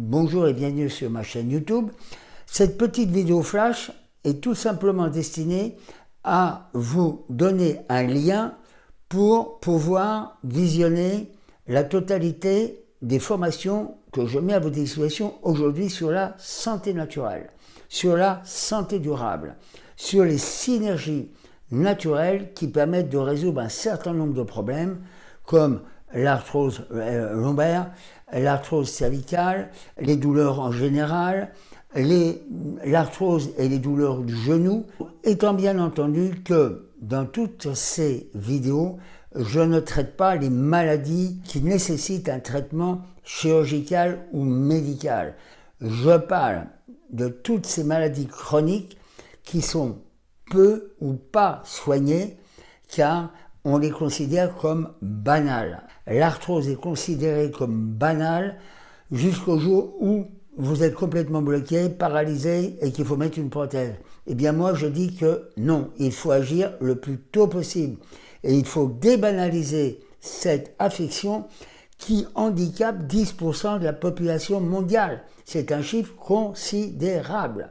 bonjour et bienvenue sur ma chaîne YouTube. Cette petite vidéo flash est tout simplement destinée à vous donner un lien pour pouvoir visionner la totalité des formations que je mets à votre disposition aujourd'hui sur la santé naturelle, sur la santé durable, sur les synergies naturelles qui permettent de résoudre un certain nombre de problèmes comme l'arthrose euh, lombaire, l'arthrose cervicale, les douleurs en général, l'arthrose et les douleurs du genou, étant bien entendu que dans toutes ces vidéos, je ne traite pas les maladies qui nécessitent un traitement chirurgical ou médical. Je parle de toutes ces maladies chroniques qui sont peu ou pas soignées car on les considère comme banales. L'arthrose est considérée comme banale jusqu'au jour où vous êtes complètement bloqué, paralysé et qu'il faut mettre une prothèse. Eh bien moi je dis que non, il faut agir le plus tôt possible. Et il faut débanaliser cette affection qui handicape 10% de la population mondiale. C'est un chiffre considérable.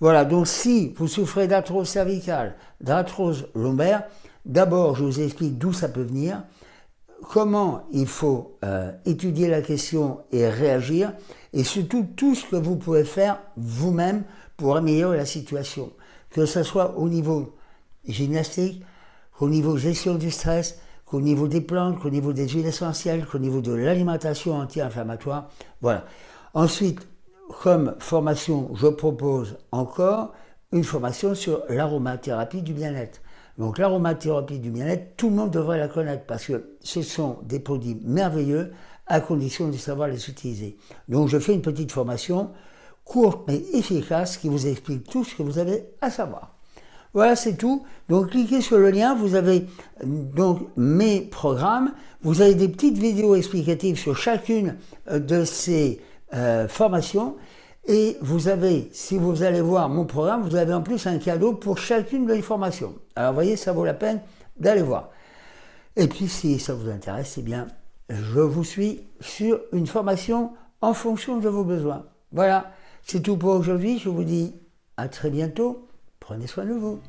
Voilà, donc si vous souffrez d'arthrose cervicale, d'arthrose lombaire, D'abord, je vous explique d'où ça peut venir, comment il faut euh, étudier la question et réagir, et surtout tout ce que vous pouvez faire vous-même pour améliorer la situation, que ce soit au niveau gymnastique, qu'au niveau gestion du stress, qu'au niveau des plantes, qu'au niveau des huiles essentielles, qu'au niveau de l'alimentation anti-inflammatoire. Voilà. Ensuite, comme formation, je propose encore une formation sur l'aromathérapie du bien-être. Donc l'aromathérapie du bien-être, tout le monde devrait la connaître parce que ce sont des produits merveilleux à condition de savoir les utiliser. Donc je fais une petite formation courte mais efficace qui vous explique tout ce que vous avez à savoir. Voilà, c'est tout. Donc cliquez sur le lien, vous avez donc mes programmes, vous avez des petites vidéos explicatives sur chacune euh, de ces euh, formations et vous avez, si vous allez voir mon programme, vous avez en plus un cadeau pour chacune de les formations. Alors vous voyez, ça vaut la peine d'aller voir. Et puis si ça vous intéresse, eh bien, je vous suis sur une formation en fonction de vos besoins. Voilà, c'est tout pour aujourd'hui. Je vous dis à très bientôt. Prenez soin de vous.